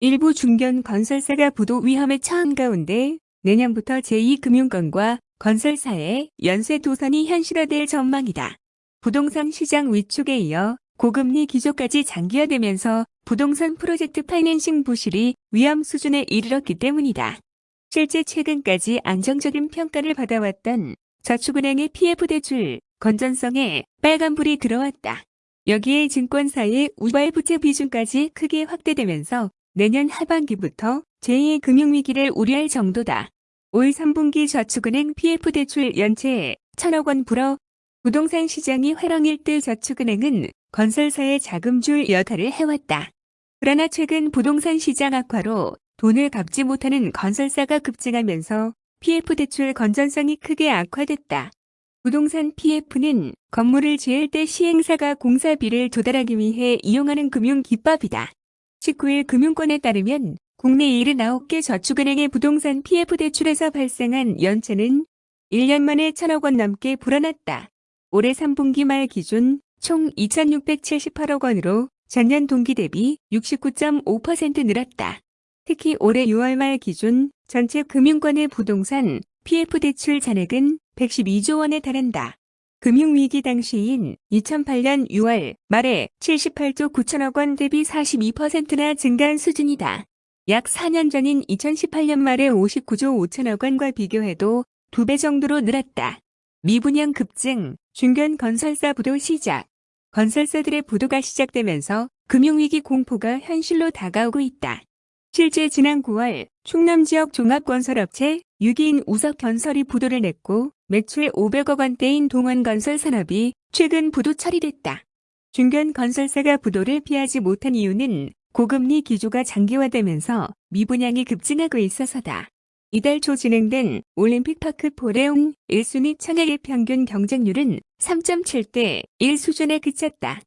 일부 중견 건설사가 부도 위험에 처한 가운데 내년부터 제2금융권과 건설사의 연쇄 도산이 현실화될 전망이다. 부동산 시장 위축에 이어 고금리 기조까지 장기화되면서 부동산 프로젝트 파이낸싱 부실이 위험 수준에 이르렀기 때문이다. 실제 최근까지 안정적인 평가를 받아왔던 저축은행의 PF 대출 건전성에 빨간불이 들어왔다. 여기에 증권사의 우발 부채 비중까지 크게 확대되면서 내년 하반기부터 제2의 금융위기를 우려할 정도다. 올 3분기 저축은행 PF 대출 연체에 천억 원 불어 부동산 시장이 회랑일 때 저축은행은 건설사의 자금줄 역할을 해왔다. 그러나 최근 부동산 시장 악화로 돈을 갚지 못하는 건설사가 급증하면서 PF 대출 건전성이 크게 악화됐다. 부동산 PF는 건물을 지을 때 시행사가 공사비를 조달하기 위해 이용하는 금융기법이다. 19일 금융권에 따르면 국내 79개 저축은행의 부동산 PF 대출에서 발생한 연체는 1년 만에 천억 원 넘게 불어났다. 올해 3분기 말 기준 총 2,678억 원으로 전년 동기 대비 69.5% 늘었다. 특히 올해 6월 말 기준 전체 금융권의 부동산 PF 대출 잔액은 112조 원에 달한다. 금융위기 당시인 2008년 6월 말에 78조 9천억 원 대비 42%나 증가한 수준이다. 약 4년 전인 2018년 말에 59조 5천억 원과 비교해도 2배 정도로 늘었다. 미분양 급증, 중견 건설사 부도 시작. 건설사들의 부도가 시작되면서 금융위기 공포가 현실로 다가오고 있다. 실제 지난 9월 충남 지역 종합건설업체 6인 우석건설이 부도를 냈고 매출 500억 원대인 동원건설 산업이 최근 부도 처리됐다. 중견 건설사가 부도를 피하지 못한 이유는 고금리 기조가 장기화되면서 미분양이 급증하고 있어서다. 이달 초 진행된 올림픽파크 포레옹 1순위 청약의 평균 경쟁률은 3.7대 1 수준에 그쳤다.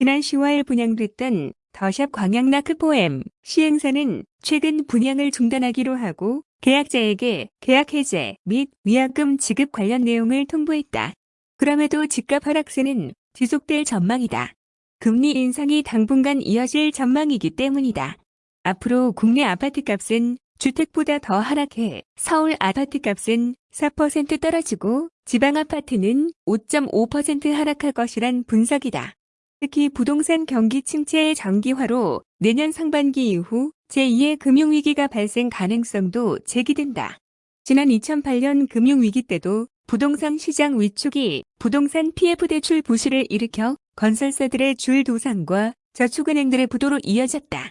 지난 10월 분양됐던 더샵 광양나크 포엠 시행사는 최근 분양을 중단하기로 하고 계약자에게 계약 해제 및 위약금 지급 관련 내용을 통보했다. 그럼에도 집값 하락세는 지속될 전망이다. 금리 인상이 당분간 이어질 전망이기 때문이다. 앞으로 국내 아파트값은 주택보다 더 하락해 서울 아파트값은 4% 떨어지고 지방 아파트는 5.5% 하락할 것이란 분석이다. 특히 부동산 경기 침체의 장기화로 내년 상반기 이후 제2의 금융위기가 발생 가능성도 제기된다. 지난 2008년 금융위기 때도 부동산 시장 위축이 부동산 PF 대출 부실을 일으켜 건설사들의 줄 도산과 저축은행들의 부도로 이어졌다.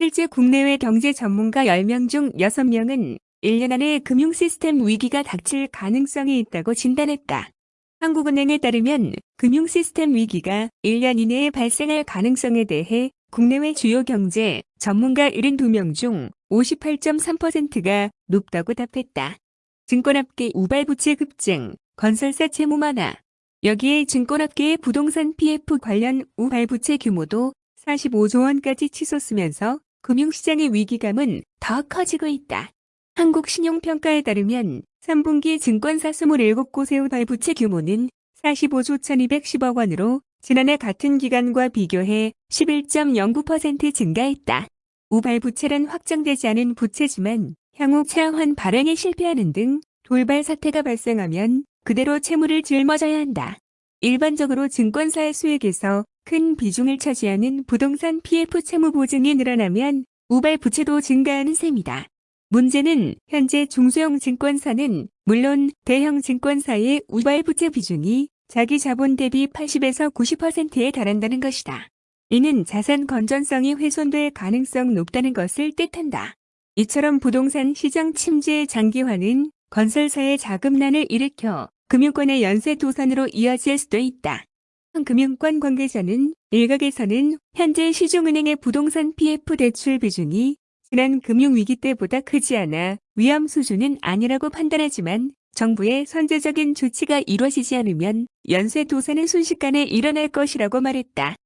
실제 국내외 경제 전문가 10명 중 6명은 1년 안에 금융 시스템 위기가 닥칠 가능성이 있다고 진단했다. 한국은행에 따르면 금융 시스템 위기가 1년 이내에 발생할 가능성에 대해 국내외 주요 경제 전문가 72명 중 58.3%가 높다고 답했다. 증권업계 우발부채 급증, 건설사 채무 만화. 여기에 증권업계의 부동산 PF 관련 우발부채 규모도 45조 원까지 치솟으면서 금융시장의 위기감은 더 커지고 있다. 한국신용평가에 따르면 3분기 증권사 27곳의 우발부채 규모는 45조 1210억 원으로 지난해 같은 기간과 비교해 11.09% 증가했다. 우발 부채란 확정되지 않은 부채지만 향후 차환 발행에 실패하는 등 돌발 사태가 발생하면 그대로 채무를 짊어져야 한다. 일반적으로 증권사의 수익에서 큰 비중을 차지하는 부동산 PF 채무 보증이 늘어나면 우발 부채도 증가하는 셈이다. 문제는 현재 중소형 증권사는 물론 대형 증권사의 우발 부채 비중이 자기 자본 대비 80에서 90%에 달한다는 것이다. 이는 자산 건전성이 훼손될 가능성 높다는 것을 뜻한다. 이처럼 부동산 시장 침체의 장기화는 건설사의 자금난을 일으켜 금융권의 연쇄 도산으로 이어질 수도 있다. 한 금융권 관계자는 일각에서는 현재 시중은행의 부동산 PF 대출 비중이 지난 금융위기 때보다 크지 않아 위험 수준은 아니라고 판단하지만 정부의 선제적인 조치가 이루어지지 않으면 연쇄 도산은 순식간에 일어날 것이라고 말했다.